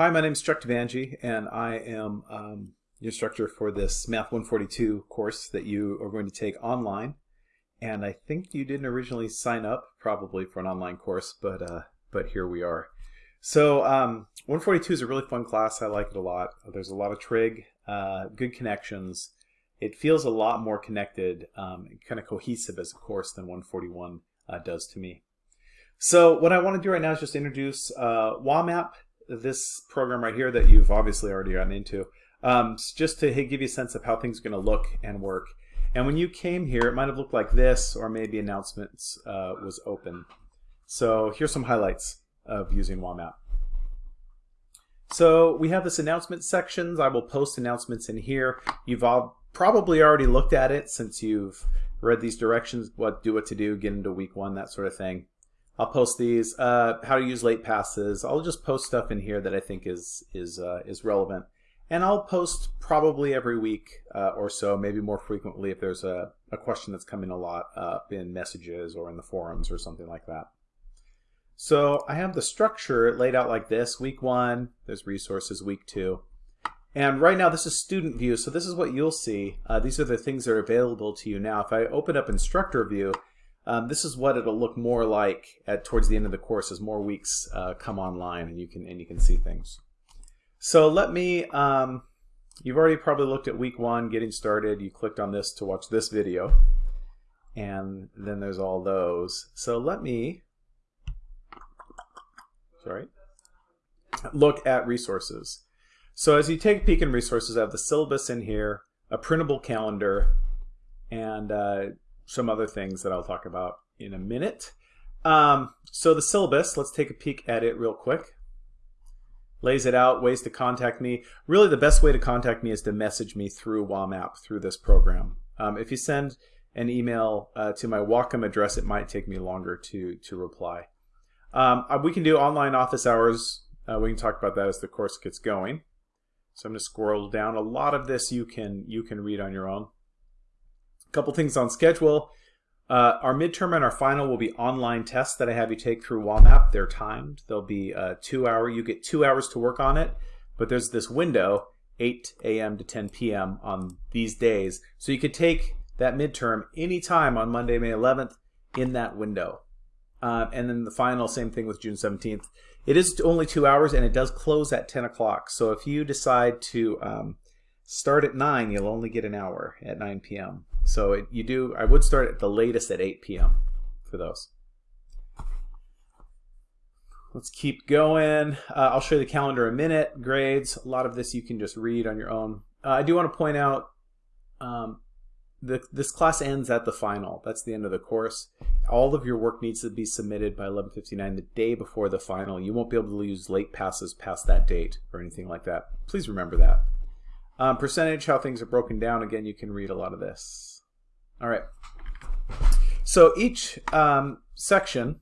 Hi, my name is Chuck Devangi, and I am um, your instructor for this Math 142 course that you are going to take online. And I think you didn't originally sign up probably for an online course, but uh, but here we are. So um, 142 is a really fun class. I like it a lot. There's a lot of trig, uh, good connections. It feels a lot more connected, um, kind of cohesive as a course than 141 uh, does to me. So what I want to do right now is just introduce uh, WAMAP, this program right here that you've obviously already gotten into, um, just to give you a sense of how things are going to look and work. And when you came here, it might have looked like this, or maybe announcements uh, was open. So here's some highlights of using WAMAP. So we have this announcement sections. I will post announcements in here. You've all probably already looked at it since you've read these directions, what do what to do, get into week one, that sort of thing. I'll post these, uh, how to use late passes. I'll just post stuff in here that I think is is uh, is relevant, and I'll post probably every week uh, or so, maybe more frequently if there's a, a question that's coming a lot up in messages or in the forums or something like that. So I have the structure laid out like this. Week one, there's resources. Week two, and right now this is student view, so this is what you'll see. Uh, these are the things that are available to you now. If I open up instructor view, um, this is what it'll look more like at towards the end of the course as more weeks uh, come online and you can and you can see things. So let me. Um, you've already probably looked at week one, getting started. You clicked on this to watch this video, and then there's all those. So let me. Sorry. Look at resources. So as you take a peek in resources, I have the syllabus in here, a printable calendar, and uh, some other things that I'll talk about in a minute. Um, so the syllabus, let's take a peek at it real quick. Lays it out, ways to contact me. Really the best way to contact me is to message me through WAMAP, through this program. Um, if you send an email uh, to my Whatcom address, it might take me longer to, to reply. Um, uh, we can do online office hours. Uh, we can talk about that as the course gets going. So I'm going to scroll down. A lot of this you can you can read on your own. Couple things on schedule. Uh, our midterm and our final will be online tests that I have you take through WAMAP. They're timed. They'll be a two hour. You get two hours to work on it, but there's this window, 8 a.m. to 10 p.m. on these days. So you could take that midterm anytime on Monday, May 11th in that window. Uh, and then the final, same thing with June 17th. It is only two hours and it does close at 10 o'clock. So if you decide to um, start at 9, you'll only get an hour at 9 p.m. So it, you do, I would start at the latest at 8 p.m. for those. Let's keep going. Uh, I'll show you the calendar in a minute. Grades, a lot of this you can just read on your own. Uh, I do want to point out um, the, this class ends at the final. That's the end of the course. All of your work needs to be submitted by 11:59 the day before the final. You won't be able to use late passes past that date or anything like that. Please remember that. Um, percentage, how things are broken down. Again, you can read a lot of this. All right. So each um, section,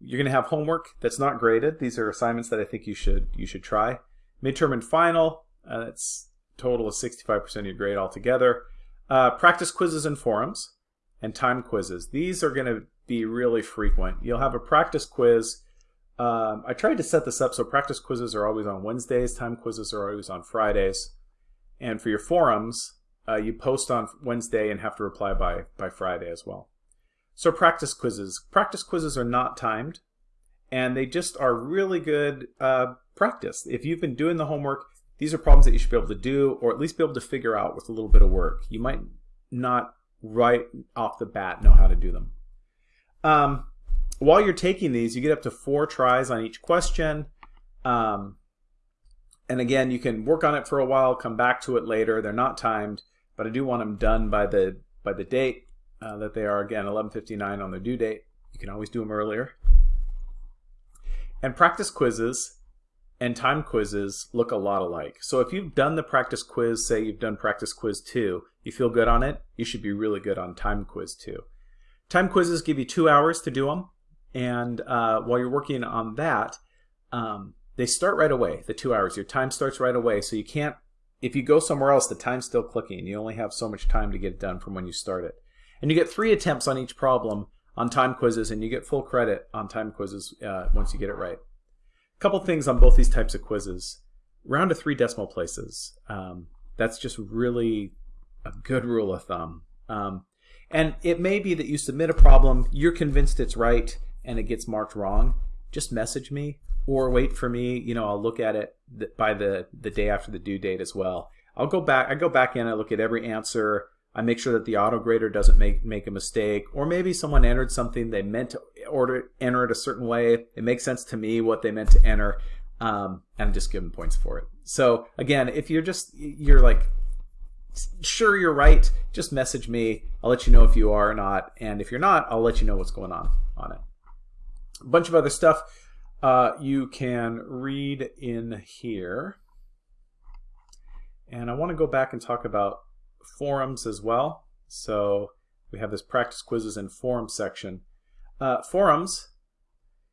you're going to have homework that's not graded. These are assignments that I think you should you should try. Midterm and final, uh, that's total of 65% of your grade altogether. Uh, practice quizzes and forums, and time quizzes. These are going to be really frequent. You'll have a practice quiz. Um, I tried to set this up so practice quizzes are always on Wednesdays, time quizzes are always on Fridays. And for your forums, uh, you post on Wednesday and have to reply by, by Friday as well. So practice quizzes. Practice quizzes are not timed, and they just are really good uh, practice. If you've been doing the homework, these are problems that you should be able to do, or at least be able to figure out with a little bit of work. You might not right off the bat know how to do them. Um, while you're taking these, you get up to four tries on each question. Um, and again, you can work on it for a while, come back to it later. They're not timed but I do want them done by the by the date uh, that they are again 11:59 on the due date. You can always do them earlier. And practice quizzes and time quizzes look a lot alike. So if you've done the practice quiz, say you've done practice quiz 2, you feel good on it, you should be really good on time quiz 2. Time quizzes give you two hours to do them, and uh, while you're working on that, um, they start right away, the two hours. Your time starts right away, so you can't if you go somewhere else, the time's still clicking. You only have so much time to get it done from when you start it. And you get three attempts on each problem on time quizzes, and you get full credit on time quizzes uh, once you get it right. A couple things on both these types of quizzes. Round to three decimal places. Um, that's just really a good rule of thumb. Um, and it may be that you submit a problem, you're convinced it's right, and it gets marked wrong. Just message me or wait for me. You know, I'll look at it by the, the day after the due date as well. I'll go back, I go back in, I look at every answer, I make sure that the auto grader doesn't make, make a mistake, or maybe someone entered something they meant to order enter it a certain way. It makes sense to me what they meant to enter, um, and just give them points for it. So again, if you're just you're like sure you're right, just message me. I'll let you know if you are or not, and if you're not, I'll let you know what's going on on it. A bunch of other stuff uh, you can read in here. And I want to go back and talk about forums as well. So we have this practice quizzes and forum section. Uh, forums,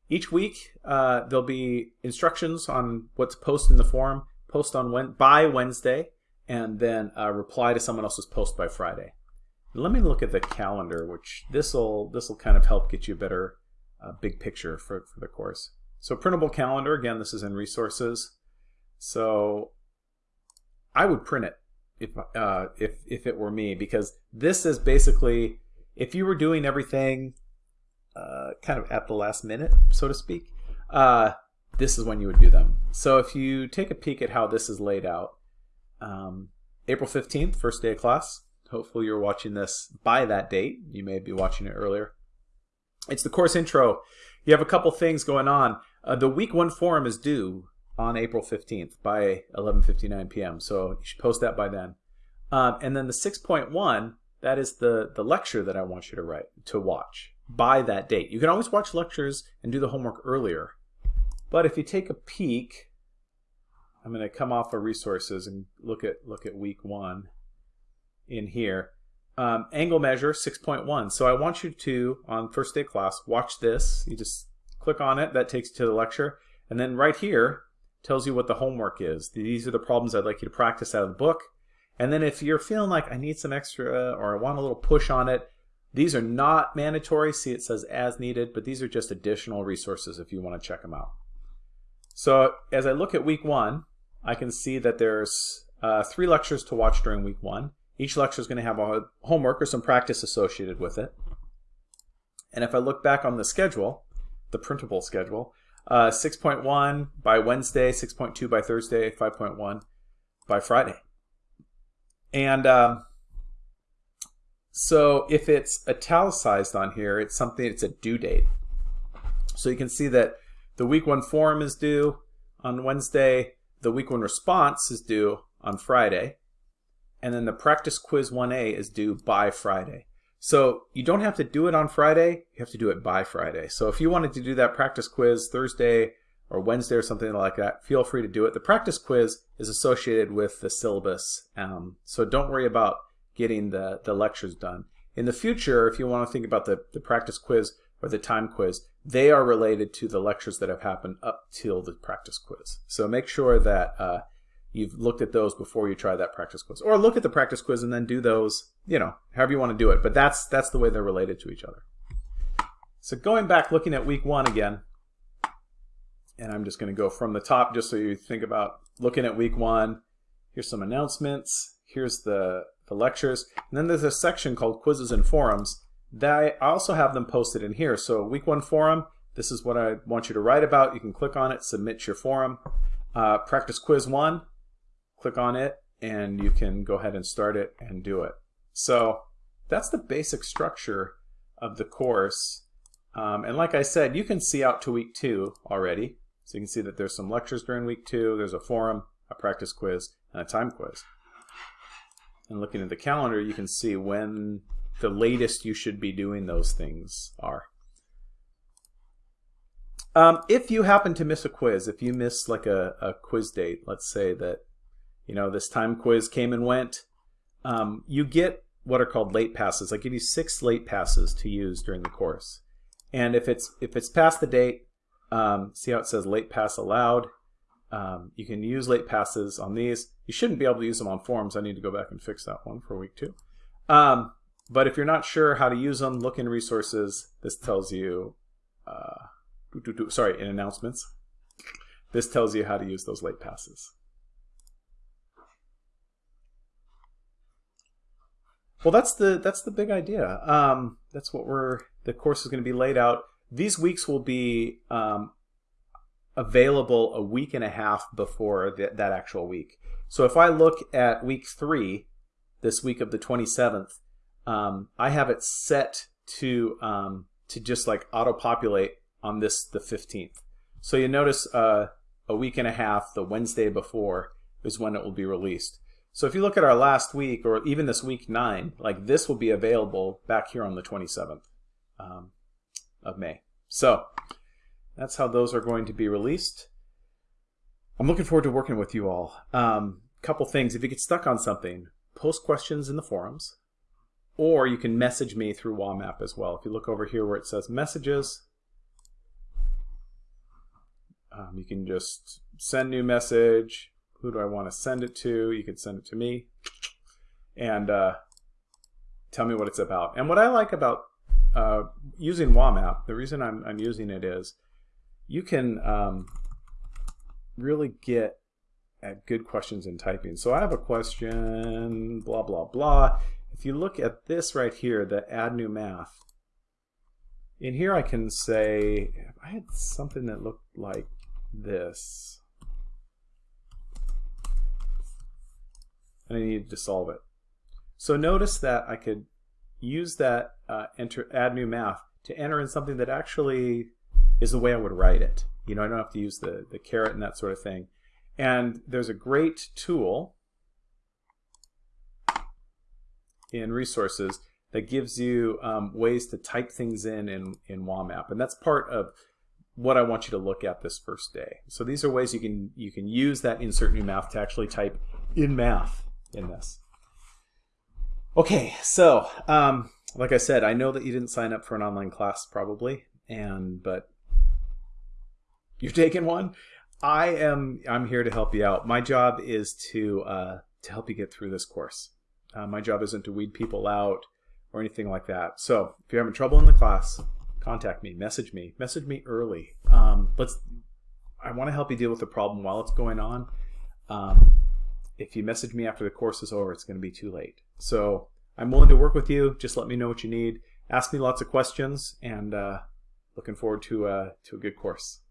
each week uh, there'll be instructions on what to post in the forum, post on when, by Wednesday, and then uh, reply to someone else's post by Friday. Let me look at the calendar, which this will this will kind of help get you a better uh, big picture for, for the course. So printable calendar, again, this is in resources. So I would print it if uh, if if it were me because this is basically if you were doing everything uh, kind of at the last minute, so to speak, uh, this is when you would do them. So if you take a peek at how this is laid out, um, April 15th, first day of class. Hopefully you're watching this by that date. You may be watching it earlier. It's the course intro. You have a couple things going on. Uh, the week one forum is due on April 15th by 11.59 p.m. So you should post that by then. Um, and then the 6.1, that is the, the lecture that I want you to write, to watch by that date. You can always watch lectures and do the homework earlier. But if you take a peek, I'm going to come off of resources and look at look at week one in here. Um, angle measure 6.1. So I want you to, on first day class, watch this. You just click on it. That takes you to the lecture. And then right here tells you what the homework is. These are the problems I'd like you to practice out of the book. And then if you're feeling like I need some extra or I want a little push on it, these are not mandatory. See, it says as needed, but these are just additional resources if you want to check them out. So as I look at week one, I can see that there's uh, three lectures to watch during week one. Each lecture is going to have a homework or some practice associated with it. And if I look back on the schedule, the printable schedule, uh, 6.1 by Wednesday, 6.2 by Thursday, 5.1 by Friday. And um, so if it's italicized on here, it's something, it's a due date. So you can see that the week one forum is due on Wednesday, the week one response is due on Friday, and then the practice quiz 1A is due by Friday. So you don't have to do it on Friday, you have to do it by Friday. So if you wanted to do that practice quiz Thursday or Wednesday or something like that, feel free to do it. The practice quiz is associated with the syllabus, um, so don't worry about getting the, the lectures done. In the future, if you want to think about the, the practice quiz or the time quiz, they are related to the lectures that have happened up till the practice quiz. So make sure that uh, you've looked at those before you try that practice quiz. Or look at the practice quiz and then do those, you know, however you want to do it. But that's, that's the way they're related to each other. So going back, looking at week one again, and I'm just going to go from the top just so you think about looking at week one. Here's some announcements. Here's the the lectures. And then there's a section called quizzes and forums that I also have them posted in here. So week one forum, this is what I want you to write about. You can click on it, submit your forum. Uh, practice quiz one, click on it, and you can go ahead and start it and do it. So that's the basic structure of the course. Um, and like I said, you can see out to week two already. So you can see that there's some lectures during week two, there's a forum, a practice quiz, and a time quiz and looking at the calendar, you can see when the latest you should be doing those things are. Um, if you happen to miss a quiz, if you miss like a, a, quiz date, let's say that you know this time quiz came and went, um, you get what are called late passes. I give you six late passes to use during the course, and if it's if it's past the date, um, see how it says late pass allowed. Um, you can use late passes on these. You shouldn't be able to use them on forms. I need to go back and fix that one for week two. Um, but if you're not sure how to use them, look in resources. This tells you, uh, sorry, in announcements. this tells you how to use those late passes. Well, that's the that's the big idea. Um, that's what we're the course is going to be laid out. These weeks will be um, available a week and a half before that actual week. So if I look at week three, this week of the 27th, um, I have it set to um, to just like auto populate on this the 15th. So you notice uh, a week and a half, the Wednesday before, is when it will be released. So if you look at our last week, or even this week nine, like this will be available back here on the 27th um, of May. So that's how those are going to be released. I'm looking forward to working with you all. Um, couple things, if you get stuck on something, post questions in the forums, or you can message me through WAMAP as well. If you look over here where it says messages, um, you can just send new message. Who do I want to send it to? You can send it to me and uh, tell me what it's about. And what I like about uh, using WAMAP, the reason I'm, I'm using it is you can um, really get at good questions in typing. So I have a question, blah, blah, blah. If you look at this right here, the add new math, in here I can say, I had something that looked like this. And I needed to solve it. So notice that I could use that uh, enter add new math to enter in something that actually is the way I would write it. You know, I don't have to use the, the caret and that sort of thing. And there's a great tool in resources that gives you um, ways to type things in, in in WAMAP. And that's part of what I want you to look at this first day. So these are ways you can you can use that insert new math to actually type in math in this. Okay, so um, like I said, I know that you didn't sign up for an online class probably, and but you're taking one. I am I'm here to help you out. My job is to uh, to help you get through this course. Uh, my job isn't to weed people out or anything like that. So if you're having trouble in the class, contact me, message me, message me early. Um, let's. I want to help you deal with the problem while it's going on. Um, if you message me after the course is over, it's going to be too late. So I'm willing to work with you. Just let me know what you need. Ask me lots of questions, and uh, looking forward to uh, to a good course.